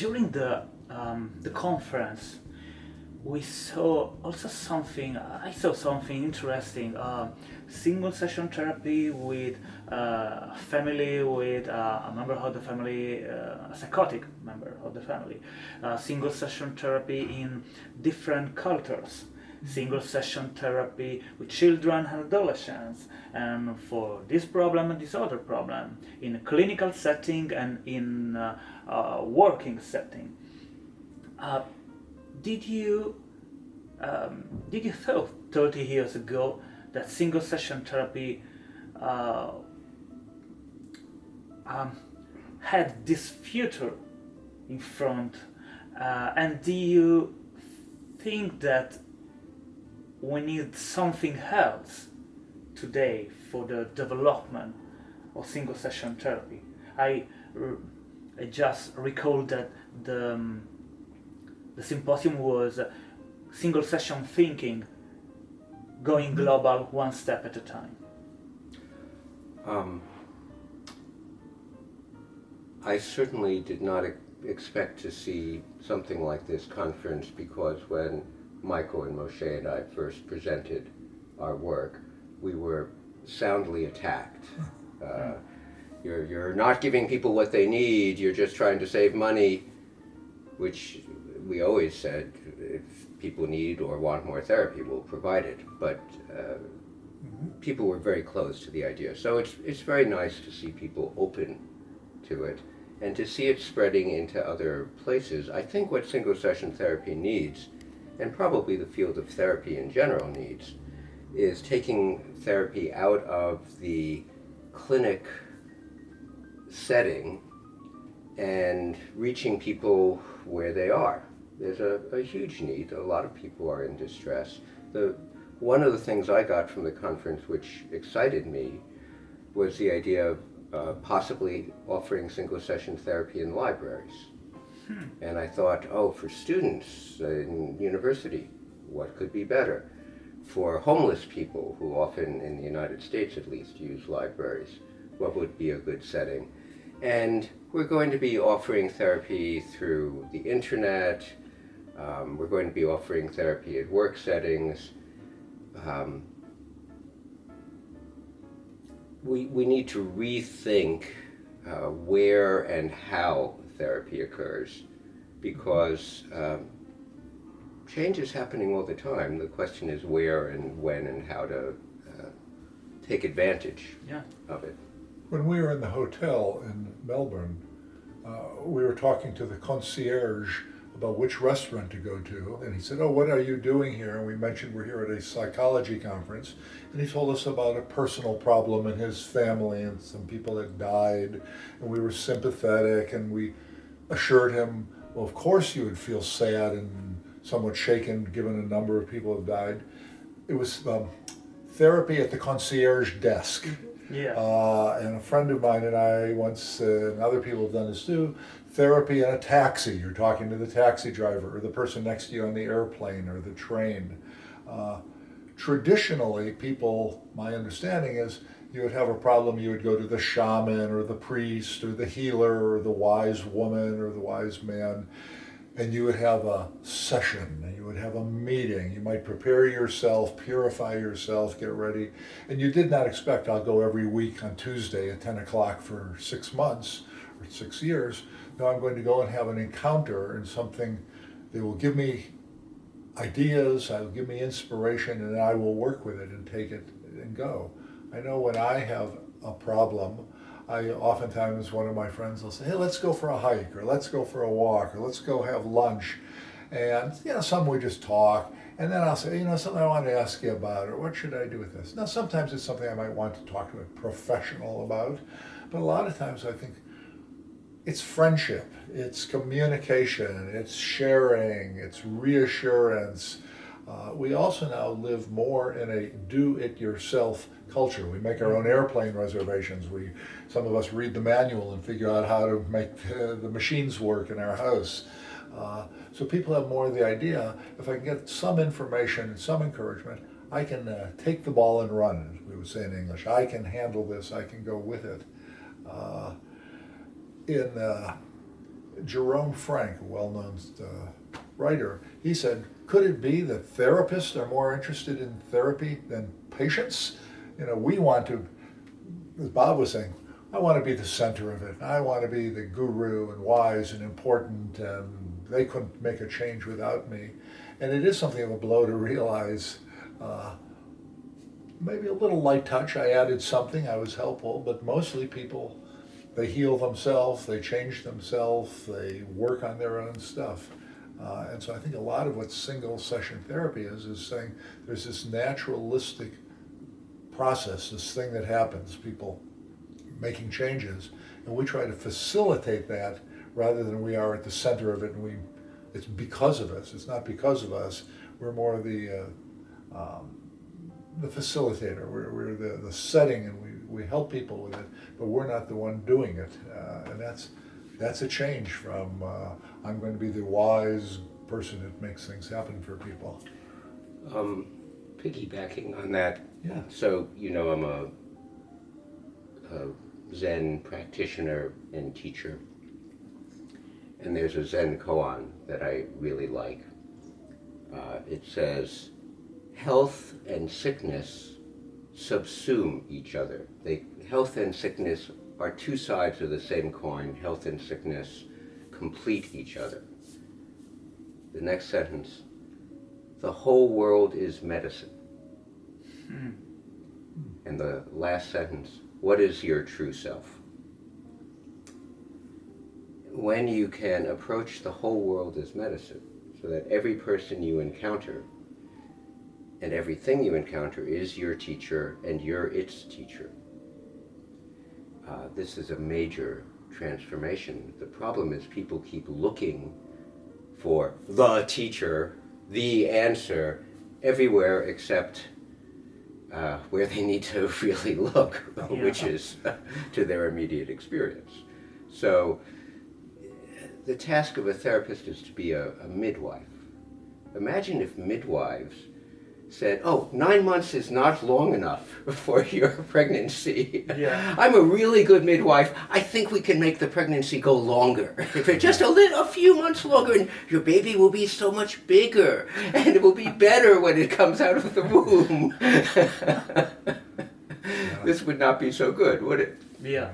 during the um, the conference, we saw also something. I saw something interesting. Uh, single session therapy with uh, family, with uh, a member of the family, uh, a psychotic member of the family. Uh, single session therapy in different cultures. Single session therapy with children and adolescents, and for this problem and this other problem in a clinical setting and in uh, a working setting. Uh, did you um, did you thought 30 years ago that single session therapy uh, um, had this future in front uh, and do you think that we need something else today for the development of single session therapy I, I just recall that the, um, the symposium was single session thinking, going global one step at a time? Um, I certainly did not expect to see something like this conference because when Michael and Moshe and I first presented our work, we were soundly attacked. Uh, you're, you're not giving people what they need, you're just trying to save money, which we always said, if people need or want more therapy, we'll provide it. But uh, mm -hmm. people were very close to the idea. So it's, it's very nice to see people open to it and to see it spreading into other places. I think what single session therapy needs, and probably the field of therapy in general needs, is taking therapy out of the clinic setting and reaching people where they are there's a, a huge need. A lot of people are in distress. The, one of the things I got from the conference which excited me was the idea of uh, possibly offering single session therapy in libraries. And I thought, oh, for students in university, what could be better? For homeless people who often, in the United States at least, use libraries, what would be a good setting? And we're going to be offering therapy through the internet, um, we're going to be offering therapy at work settings. Um, we, we need to rethink uh, where and how therapy occurs because um, change is happening all the time. The question is where and when and how to uh, take advantage yeah. of it. When we were in the hotel in Melbourne, uh, we were talking to the concierge about which restaurant to go to. And he said, oh, what are you doing here? And we mentioned we're here at a psychology conference. And he told us about a personal problem in his family and some people that died. And we were sympathetic and we assured him, well, of course you would feel sad and somewhat shaken given a number of people have died. It was um, therapy at the concierge desk. Yeah. Uh, and a friend of mine and I once, uh, and other people have done this too, therapy in a taxi. You're talking to the taxi driver or the person next to you on the airplane or the train. Uh, traditionally, people, my understanding is, you would have a problem, you would go to the shaman or the priest or the healer or the wise woman or the wise man, and you would have a session, and you would have a meeting. You might prepare yourself, purify yourself, get ready. And you did not expect, I'll go every week on Tuesday at 10 o'clock for six months or six years. No, I'm going to go and have an encounter and something that will give me ideas, I will give me inspiration, and I will work with it and take it and go. I know when I have a problem, I oftentimes one of my friends will say, hey, let's go for a hike, or let's go for a walk, or let's go have lunch. And, you know, some we just talk, and then I'll say, you know, something I want to ask you about, or what should I do with this? Now, sometimes it's something I might want to talk to a professional about, but a lot of times I think, it's friendship, it's communication, it's sharing, it's reassurance. Uh, we also now live more in a do-it-yourself culture. We make our own airplane reservations. We, some of us read the manual and figure out how to make the machines work in our house. Uh, so people have more of the idea, if I can get some information and some encouragement, I can uh, take the ball and run, we would say in English. I can handle this, I can go with it. Uh, in uh, Jerome Frank, a well-known writer, he said, could it be that therapists are more interested in therapy than patients? You know, we want to, as Bob was saying, I want to be the center of it. I want to be the guru and wise and important, and they couldn't make a change without me. And it is something of a blow to realize uh, maybe a little light touch. I added something, I was helpful, but mostly people, they heal themselves, they change themselves, they work on their own stuff. Uh, and so I think a lot of what single session therapy is, is saying there's this naturalistic process, this thing that happens, people making changes, and we try to facilitate that rather than we are at the center of it and we, it's because of us, it's not because of us, we're more the, uh, um, the facilitator, we're, we're the, the setting and we, we help people with it, but we're not the one doing it. Uh, and that's, that's a change from uh, I'm going to be the wise person that makes things happen for people. Um, piggybacking on that, Yeah. so you know I'm a, a Zen practitioner and teacher, and there's a Zen koan that I really like. Uh, it says, "Health and sickness subsume each other. They health and sickness are two sides of the same coin. Health and sickness complete each other." The next sentence, "The whole world is medicine." Hmm. And the last sentence, what is your true self? When you can approach the whole world as medicine, so that every person you encounter and everything you encounter is your teacher and you're its teacher. Uh, this is a major transformation. The problem is people keep looking for the teacher, the answer, everywhere except uh, where they need to really look, which is to their immediate experience. So the task of a therapist is to be a, a midwife. Imagine if midwives said, oh, nine months is not long enough for your pregnancy. Yeah. I'm a really good midwife. I think we can make the pregnancy go longer. If it's just a, little, a few months longer, and your baby will be so much bigger, and it will be better when it comes out of the womb. this would not be so good, would it? Yeah.